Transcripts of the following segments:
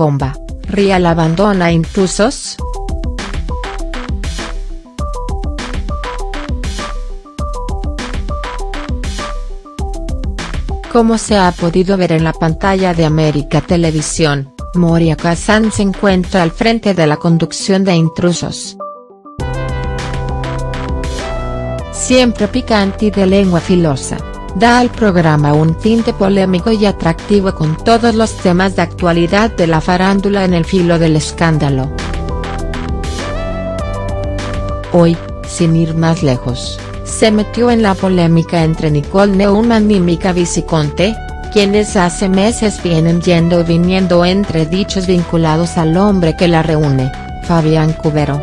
bomba, Rial abandona intrusos?. Como se ha podido ver en la pantalla de América Televisión, Moria Kazan se encuentra al frente de la conducción de Intrusos. Siempre picante y de lengua filosa, da al programa un tinte polémico y atractivo con todos los temas de actualidad de la farándula en el filo del escándalo. Hoy, sin ir más lejos se metió en la polémica entre Nicole Neumann y Mika Viciconte, quienes hace meses vienen yendo y viniendo entre dichos vinculados al hombre que la reúne, Fabián Cubero.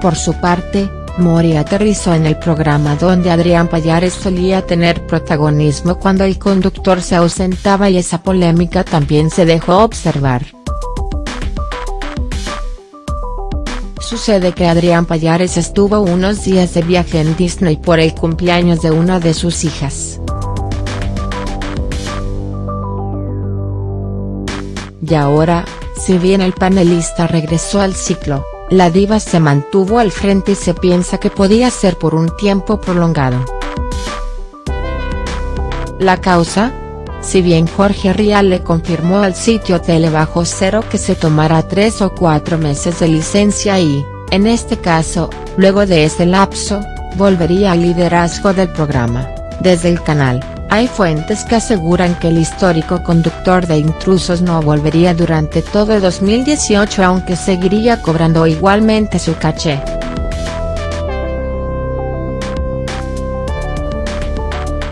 Por su parte, Mori aterrizó en el programa donde Adrián Payares solía tener protagonismo cuando el conductor se ausentaba y esa polémica también se dejó observar. Sucede que Adrián Payares estuvo unos días de viaje en Disney por el cumpleaños de una de sus hijas. Y ahora, si bien el panelista regresó al ciclo, la diva se mantuvo al frente y se piensa que podía ser por un tiempo prolongado. La causa, si bien Jorge Rial le confirmó al sitio Tele Cero que se tomará tres o cuatro meses de licencia y, en este caso, luego de ese lapso, volvería al liderazgo del programa, desde el canal, hay fuentes que aseguran que el histórico conductor de intrusos no volvería durante todo 2018 aunque seguiría cobrando igualmente su caché.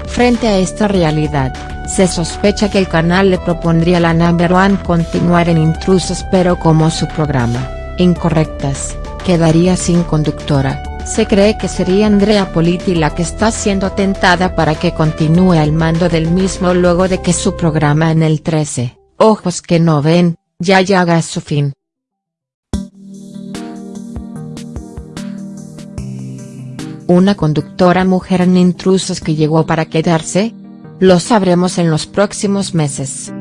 Frente a esta realidad, se sospecha que el canal le propondría a la number one continuar en Intrusos pero como su programa, Incorrectas, quedaría sin conductora, se cree que sería Andrea Politi la que está siendo tentada para que continúe al mando del mismo luego de que su programa en el 13, Ojos que no ven, ya llega a su fin. Una conductora mujer en Intrusos que llegó para quedarse, lo sabremos en los próximos meses.